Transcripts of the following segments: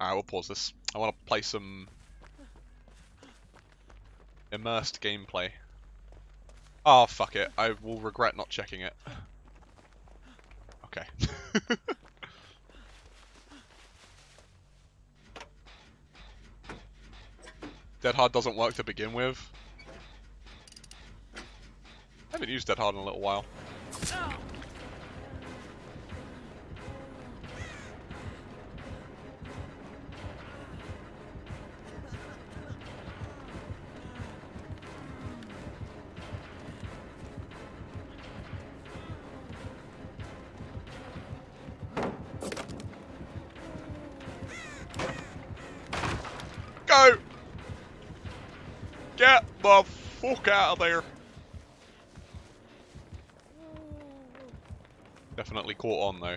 Alright, we'll pause this. I want to play some immersed gameplay. Oh, fuck it. I will regret not checking it. Okay. Dead Hard doesn't work to begin with. I haven't used Dead Hard in a little while. Go! Get the fuck out of there! Definitely caught on though.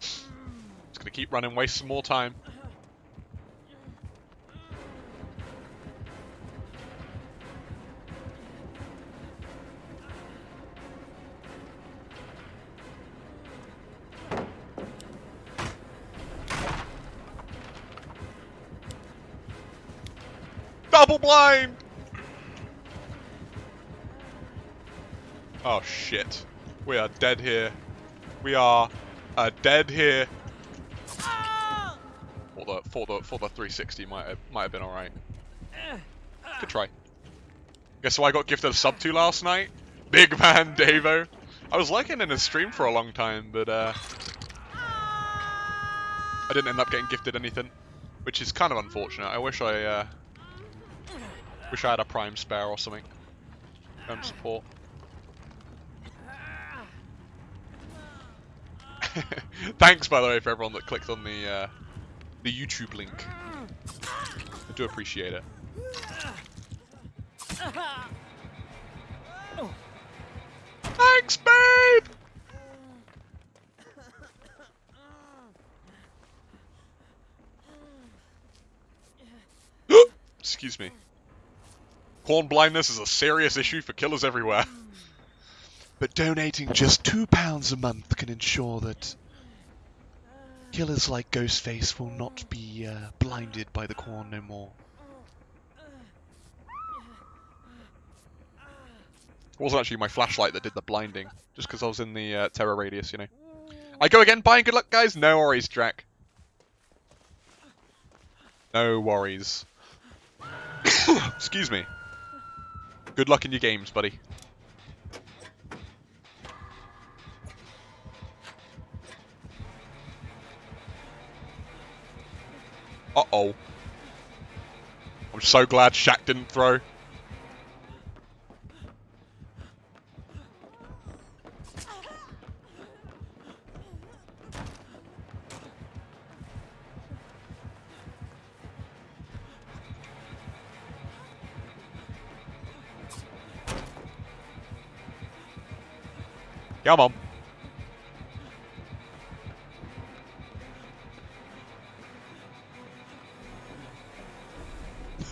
Just gonna keep running, waste some more time. Double blind! Oh shit. We are dead here. We are uh, dead here. For the for the for the 360 might have might have been alright. Good try. Guess who I got gifted a sub to last night? Big man Davo. I was liking in his stream for a long time, but uh I didn't end up getting gifted anything. Which is kind of unfortunate. I wish I uh Wish I had a prime spare or something. Um, support. Thanks, by the way, for everyone that clicked on the uh, the YouTube link. I do appreciate it. Thanks, babe. Excuse me. Corn blindness is a serious issue for killers everywhere. But donating just £2 a month can ensure that killers like Ghostface will not be uh, blinded by the corn no more. It wasn't actually my flashlight that did the blinding, just because I was in the uh, terror radius, you know. I go again, bye and good luck, guys. No worries, Jack. No worries. Excuse me. Good luck in your games, buddy. Uh-oh. I'm so glad Shaq didn't throw. Come on.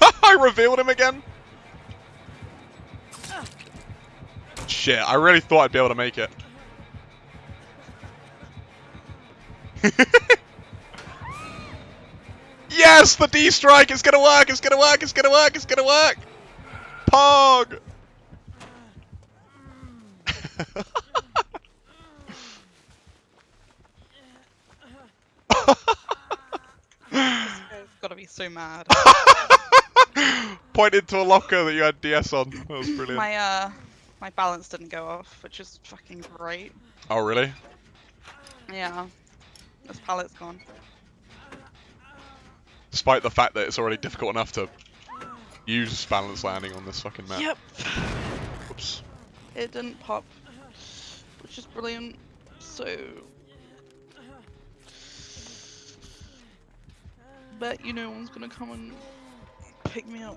I revealed him again. Shit, I really thought I'd be able to make it. yes, the D strike, it's gonna work, it's gonna work, it's gonna work, it's gonna work. Pog. I've got to be so mad. Pointed to a locker that you had DS on. That was brilliant. my uh, my balance didn't go off, which is fucking great. Oh, really? Yeah, this pallet's gone. Despite the fact that it's already difficult enough to use balance landing on this fucking map. Yep, Oops. it didn't pop, which is brilliant. So, bet you no one's gonna come and pick me up.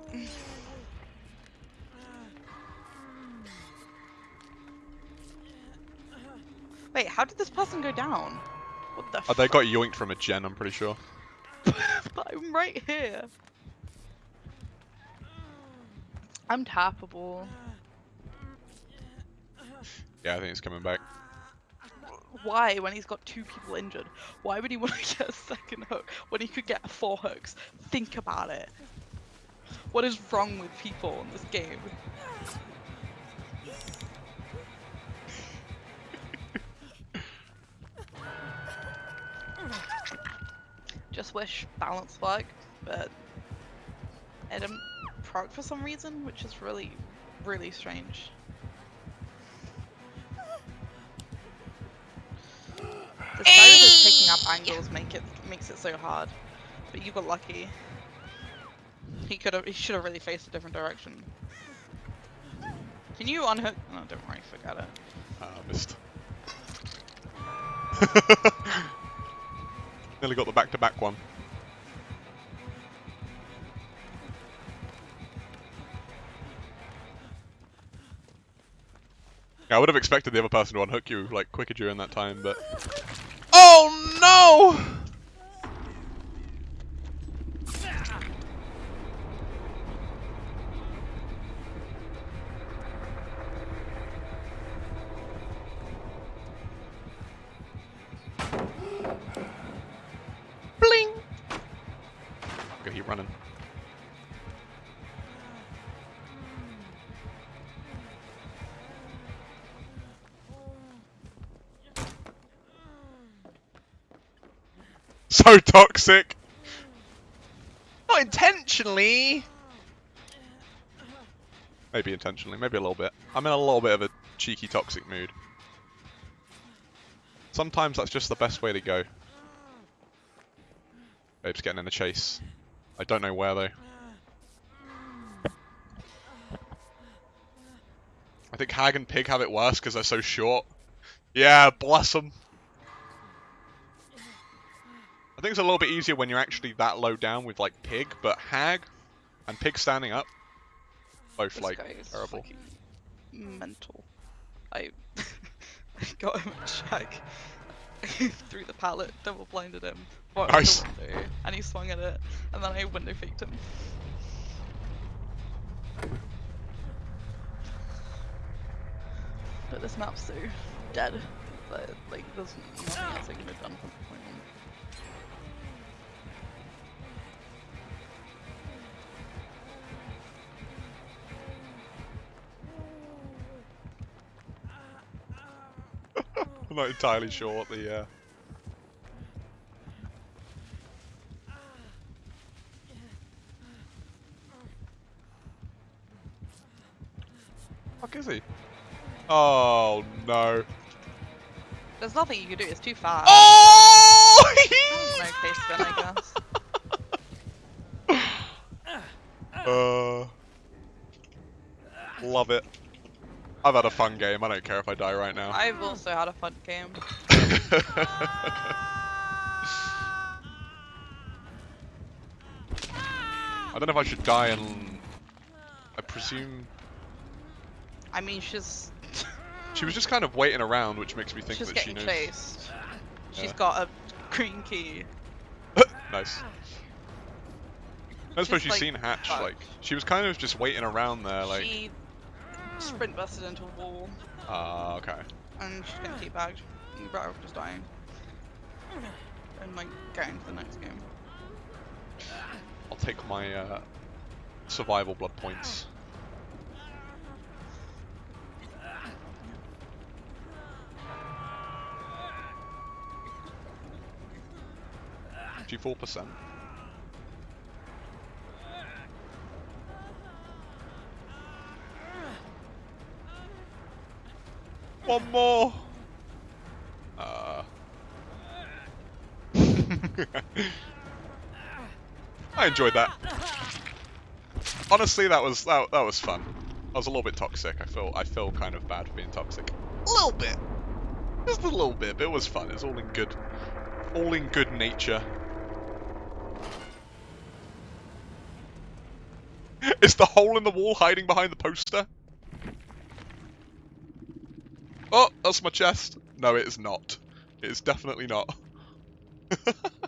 Wait, how did this person go down? What the? Oh, they got yoinked from a gen, I'm pretty sure. but I'm right here. I'm tappable. Yeah, I think it's coming back. Why, when he's got two people injured, why would he want to get a second hook when he could get four hooks? Think about it. What is wrong with people in this game? Just wish balance worked, but it didn't proc for some reason, which is really, really strange. Of up angles make it makes it so hard, but you got lucky. He could have, he should have really faced a different direction. Can you unhook? No, don't worry, forget it. Ah, missed. Nearly got the back-to-back one. Yeah, I would have expected the other person to unhook you like quicker during that time, but Oh no! Bling! Go keep running. So toxic! Not intentionally! Maybe intentionally, maybe a little bit. I'm in a little bit of a cheeky toxic mood. Sometimes that's just the best way to go. Babe's getting in a chase. I don't know where though. I think Hag and Pig have it worse because they're so short. Yeah, bless them. I think it's a little bit easier when you're actually that low down with like Pig, but Hag and Pig standing up, both This like terrible. mental. I got him a check through the pallet, double blinded him, Nice. window, and he swung at it, and then I window faked him. But this map's so dead that like there's nothing else I could have done from point on. Not entirely sure what the uh... Fuck is he? Oh no. There's nothing you can do. It's too far. Oh! No case spin, I guess. uh, love it. I've had a fun game. I don't care if I die right now. I've also had a fun game. I don't know if I should die and I presume I mean, she's she was just kind of waiting around, which makes me think she's that she getting knows. chased. She's Yeah. got a green key. nice. I suppose She's, she's like, seen Hatch. fucked. Like she was kind of just waiting around there. Like she sprint busted into a wall, ah okay. and she's getting teabagged. And off just dying. And like going to the next game. I'll take my uh, survival blood points. Fifty-four percent. One more. Uh. I enjoyed that. Honestly, that was that, that was fun. I was a little bit toxic. I feel I feel kind of bad for being toxic. A little bit, just a little bit. But it was fun. It's all in good, all in good nature. Is the hole in the wall hiding behind the poster? Oh, that's my chest. No, it is not. It is definitely not.